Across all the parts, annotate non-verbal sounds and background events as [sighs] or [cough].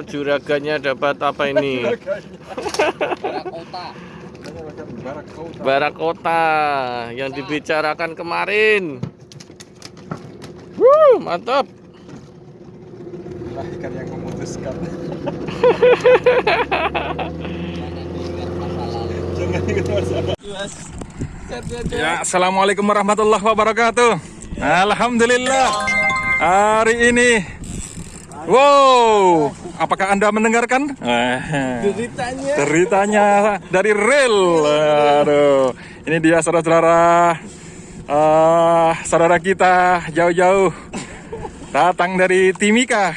juraganya dapat apa ini? [laughs] kota. Barakota yang dibicarakan kemarin. Wuh, mantap. Ikan yang memutuskan. Jangan ingat masa lalu. Jangan ingat masalah. Ya, assalamualaikum warahmatullahi wabarakatuh. Alhamdulillah. Hari ini, wow, apakah anda mendengarkan? Ceritanya. Ceritanya dari real. Aduh, ini dia saudara-saudara, eh, saudara kita jauh-jauh datang dari Timika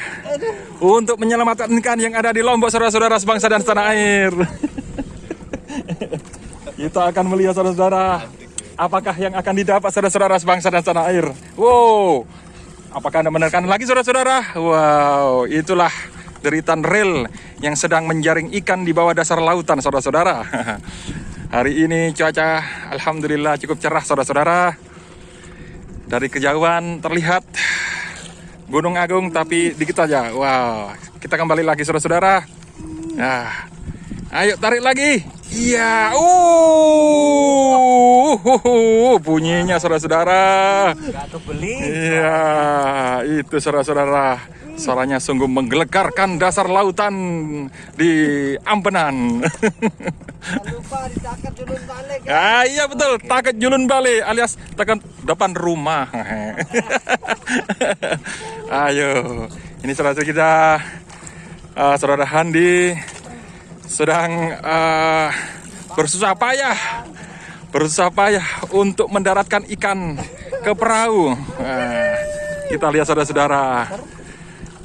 untuk menyelamatkan ikan yang ada di Lombok, saudara-saudara sebangsa dan setanah air. Kita akan melihat saudara-saudara apakah yang akan didapat saudara-saudara sebangsa dan tanah air. Wow, apakah anda menerkan lagi saudara-saudara? Wow, itulah deritan rel yang sedang menjaring ikan di bawah dasar lautan saudara-saudara. [laughs] Hari ini cuaca alhamdulillah cukup cerah saudara-saudara. Dari kejauhan terlihat Gunung Agung tapi dikit aja. Wow, kita kembali lagi saudara-saudara. Nah, ayo tarik lagi. Iya, uh, bunyinya saudara-saudara. Gak kebeli. Iya, itu saudara-saudara. Suaranya sungguh menggelegarkan dasar lautan di Ampenan. Lupa ditakat dulu balik. Ah, iya betul, taket julun balik alias tekan depan rumah. [laughs] Ayo, ini saudara kita, eh, saudara Handi sedang eh, bersusah payah, bersusah payah untuk mendaratkan ikan ke perahu. Eh, kita lihat saudara-saudara,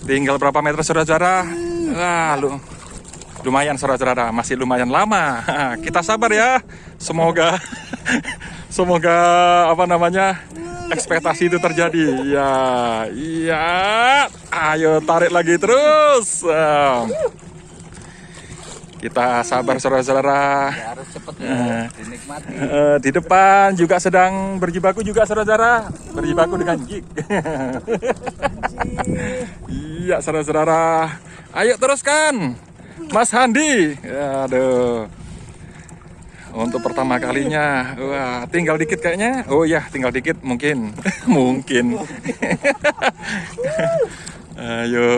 tinggal berapa meter saudara-saudara? Lalu lumayan saudara-saudara. Masih lumayan lama. [laughs] Kita sabar ya. Semoga [laughs] semoga apa namanya ekspektasi itu terjadi. Ya iya. Ayo tarik lagi terus kita sabar saudara-saudara. Harus cepet dulu. Eh. Dinikmati. Eh, di depan juga sedang berjibaku juga saudara-saudara. Berjibaku dengan jig iya saudara-saudara. Ayo teruskan Mas Handi. Aduh. Untuk pertama kalinya. Wah tinggal dikit kayaknya. Oh ya tinggal dikit mungkin. [laughs] Mungkin. [laughs] Ayo.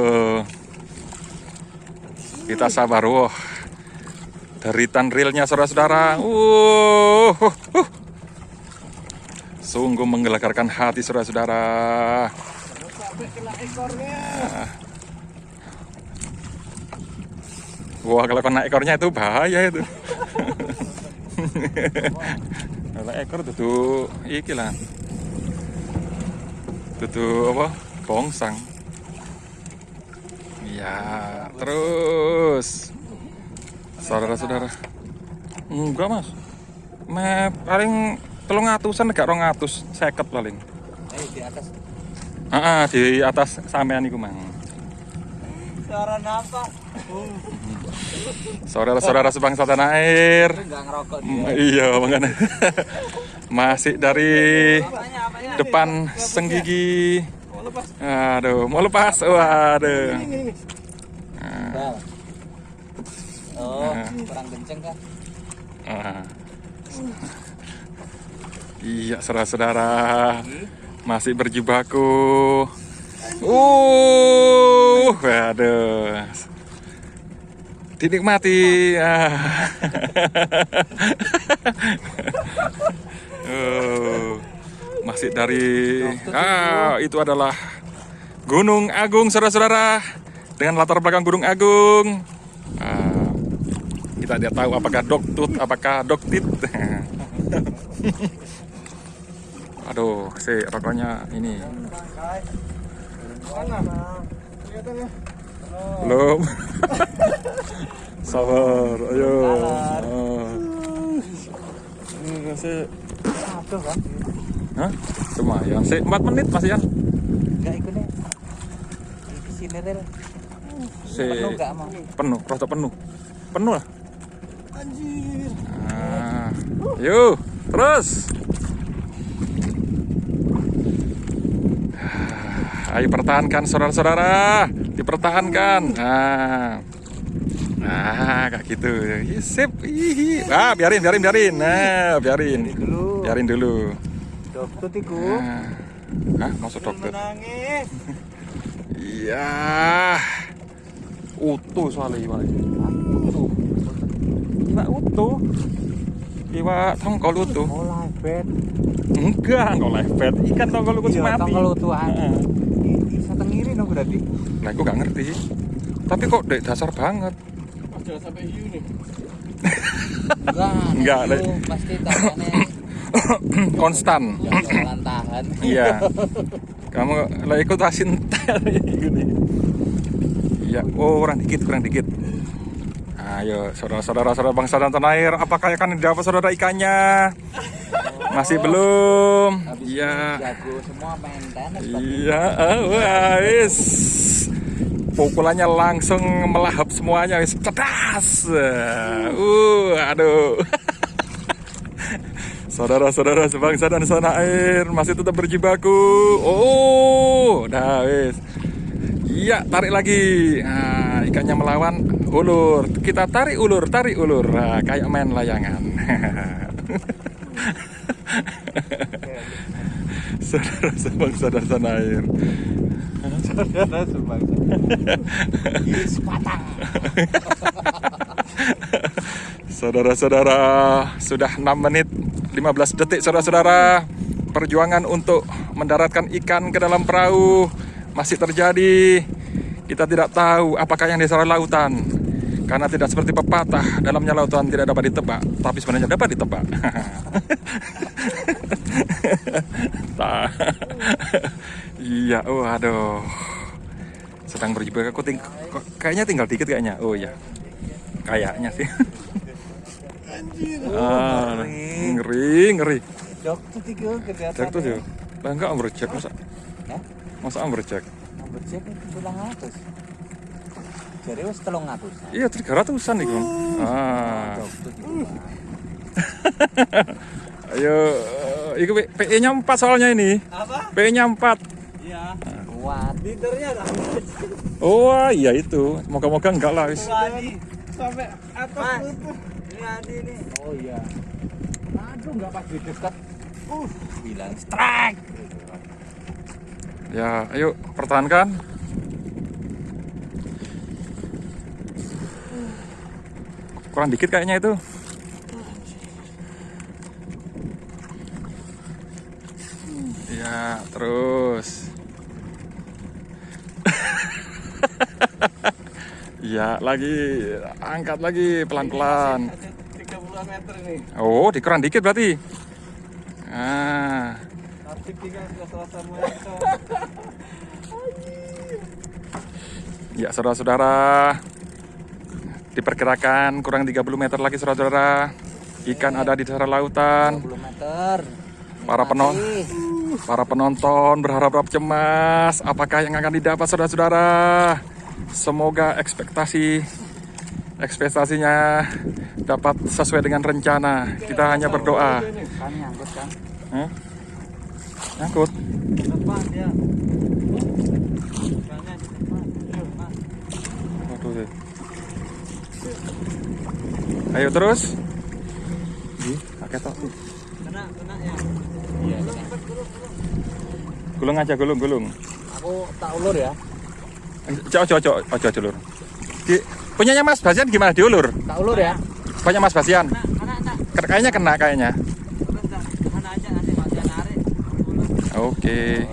Kita sabar wah deritan realnya saudara-saudara uh, uh, uh. sungguh menggelegarkan hati saudara-saudara ekornya. Wah kalau kena ekornya itu bahaya itu. [laughs] kalau ekor itu iki lah. Itu apa? Bongsang. Iya, terus. Saudara-saudara. Enggak, Mas. Me paling telung atusan gak rong atus seket paling. Eh di atas. Ah, di atas sampean iku mang. Suara apa? Saudara-saudara sebangsa tanah air. Ngerokok Mm, dia. Iya, makanya. [laughs] Masih dari depan senggigi. Aduh, mau lepas. Waduh. Bal. Kurang kenceng kan? Ah. Iya, saudara-saudara. Masih berjibaku. Uh, waduh. Dinikmati. Ah. [laughs] Oh, masih dari ah itu adalah Gunung Agung saudara-saudara dengan latar belakang Gunung Agung. Ah, kita tidak tahu apakah doktut, apakah doktit. [laughs] Aduh, si rokoknya ini ya? belum. [laughs] Sabar, ayo. Hah? Lumayan, si 4 menit masih kan? Enggak ikut deh. Di sini rel. Si Penuh enggak mau? penuh, rada penuh. Penuh lah. Anjir. Nah, yuk, terus. [sighs] Ayo pertahankan saudara-saudara. dipertahankan. Nah, nah kayak gitu. Sip. Ih, Ah, biarin, biarin, biarin. Nah, biarin. dulu. Biarin dulu. Dokter tiku. Nah. Hah, masuk dokter. Menangis. Iya. Utuh soalnya iwak. Utuh. Utuh. Iwak tongkol utuh. Oh, live bed. Enggak, enggak lefet. Ikan tongkol utuh Iya, mati. tongkol utuhan. Heeh. Bisa tengiri dong berarti. Nah, aku gak ngerti. Tapi kok dek dasar banget. Jangan sampai hiu nih. Enggak. [laughs] Enggak. Pasti tangannya [coughs] [coughs] Konstan. jangan tahan. [coughs] Iya. Kamu lah ikut asin [laughs] gini. Iya, oh kurang dikit, kurang dikit. Ayo, saudara-saudara saudara bangsa dan tanah air, apakah akan dapat saudara ikannya? Masih belum. Iya. Iya, wah, wis. Pukulannya langsung melahap semuanya, wis cedas. Uh, aduh. [laughs] Saudara-saudara sebangsa dan setanah air masih tetap berjibaku. Oh, dah wis. Iya, tarik lagi. Nah, ikannya melawan ulur. Kita tarik ulur, tarik ulur. Nah, kayak main layangan. Saudara sebangsa dan air. Saudara sebangsa. Yes, patang. Saudara-saudara, sudah 6 menit 15 detik saudara-saudara. Perjuangan untuk mendaratkan ikan ke dalam perahu masih terjadi. Kita tidak tahu apakah yang di dasar lautan. Karena tidak seperti pepatah, dalamnya lautan tidak dapat ditebak, tapi sebenarnya dapat ditebak. [laughs] Iya, oh aduh. Sedang berjibaku, aku ting- kayaknya tinggal dikit kayaknya. Oh iya, kayaknya sih. Ah, ngeri, ngeri. Dokter tiku kelihatan. Cek tuh sih. Lah enggak masa? Hah? Masa amber cek? Nomor cek itu atas. Jadi wis telung atus. Iya, tiga ratusan nih Ah, tiku. [laughs] ayo, itu PE nya 4 soalnya ini. Apa? PE nya 4 Iya. Kuat. Liternya lah. Oh iya itu, moga-moga enggak lah. wis. Sampai atas tuh. Ini Adi nih. Oh iya. Aduh nggak pas di dekat. Uh, bilang strike. Ya, ayo pertahankan. Kurang dikit kayaknya itu. Ya, terus. [laughs] Ya, lagi angkat lagi pelan-pelan. Ada 30 meter ini. Oh, dikurang dikit berarti. Ah, [laughs] ya saudara-saudara. Diperkirakan kurang 30 meter lagi saudara-saudara. Ikan ada di dasar lautan. 20 meter. Para penon Masih. para penonton berharap cemas apakah yang akan didapat saudara-saudara. Semoga ekspektasi ekspektasinya dapat sesuai dengan rencana. Kita hanya berdoa. Kan nyangkut kan. Hah? Nyangkut. Depan dia. Ikannya di depan. Ayo, Mas. Waduh, deh. Ayo terus. Ih, pakai tok. Kena, kena ya. Iya. Gulung aja, gulung, gulung. Aku tak ulur ya. Ojo, ojo, ojo, ojo, ojo, lur. Di, punyanya Mas Basian gimana diulur? Tak ulur ya. Punya Mas Basian. Kena, kena, kena. Ken- Kayaknya kena kayaknya. Oke.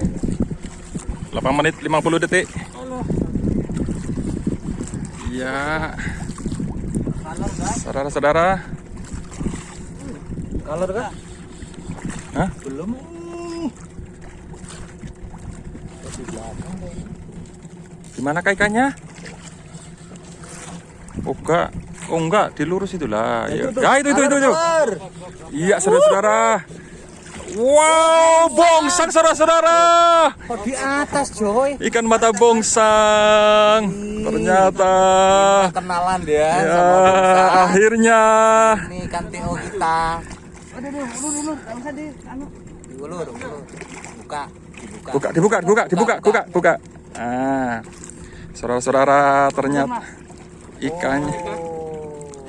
8 menit 50 detik. Iya, Kalor saudara-saudara. Color kan? Hah? Belum. Gimana ikannya? Oh enggak, oh enggak, dilurus itulah. Ya, ya itu itu itu itu. Iya saudara-saudara. Wow, bongsang saudara-saudara. Oh di atas Joy. Ikan mata bongsang. Ternyata. Kenalan dia Ya, sama akhirnya. Ini kan TO kita. Aduh, aduh, ulur, ulur. Gak usah di, anu. Diulur, ulur. Buka, dibuka. Buka, dibuka, dibuka, dibuka, buka, buka. Ah. Saudara-saudara, ternyata ikannya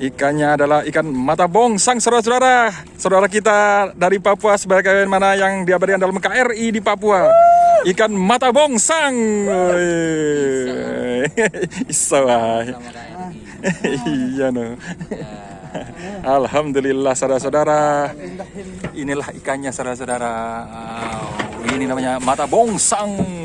ikannya adalah ikan mata bongsang saudara-saudara. Saudara kita dari Papua sebagaimana yang diabadikan dalam KRI di Papua. Ikan mata bongsang. Iso iya no. Alhamdulillah saudara-saudara. Inilah ikannya saudara-saudara. Ini namanya mata bongsang.